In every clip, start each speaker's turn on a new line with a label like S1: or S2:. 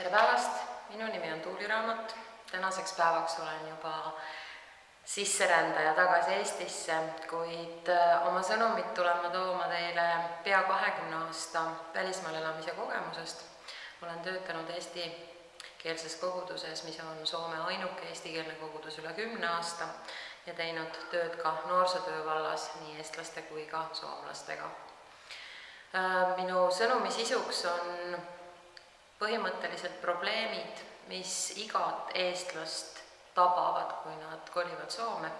S1: tere päevast, minu nimi on Tuuli Raamat, tänaseks päevaks olen juba sisserändaja tagasi Eestisse, kuid äh, oma sõnumit tulen ma tooma teile pea kahekümne aasta välismaal elamise kogemusest. olen töötanud eestikeelses koguduses, mis on Soome ainuke eestikeelne kogudus üle kümne aasta ja teinud tööd ka noorsootöö vallas nii eestlaste kui ka soomlastega. Äh, minu sõnumi sisuks on põhimõtteliselt probleemid, mis igat eestlast tabavad, kui nad kolivad Soome,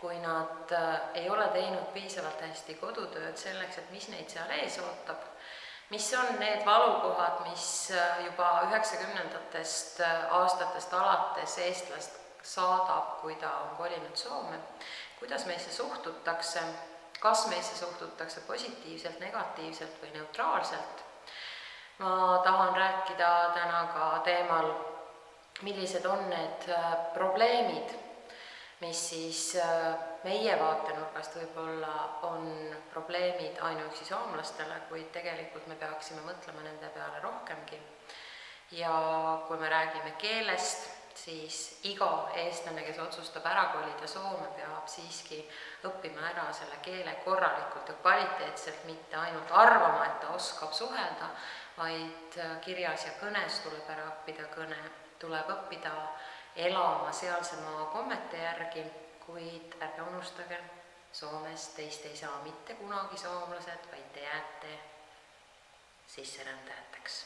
S1: kui nad äh, ei ole teinud piisavalt hästi kodutööd selleks, et mis neid seal ees ootab, mis on need valukohad, mis äh, juba üheksakümnendatest äh, aastatest alates eestlast saadab, kui ta on kolinud Soome, kuidas meisse suhtutakse, kas meisse suhtutakse positiivselt, negatiivselt või neutraalselt ma tahan rääkida täna ka teemal, millised on need äh, probleemid, mis siis äh, meie vaatenurgast võib-olla on probleemid ainuüksi soomlastele, kuid tegelikult me peaksime mõtlema nende peale rohkemgi. ja kui me räägime keelest, siis iga eestlane, kes otsustab ära kolida Soome, peab siiski õppima ära selle keele korralikult ja kvaliteetselt, mitte ainult arvama, et ta oskab suhelda, vaid äh, kirjas ja kõnes tuleb ära õppida kõne, tuleb õppida elama sealse maa kommete järgi, kuid ärge unustage, Soomes teist ei saa mitte kunagi soomlased, vaid te jääte sisserändajateks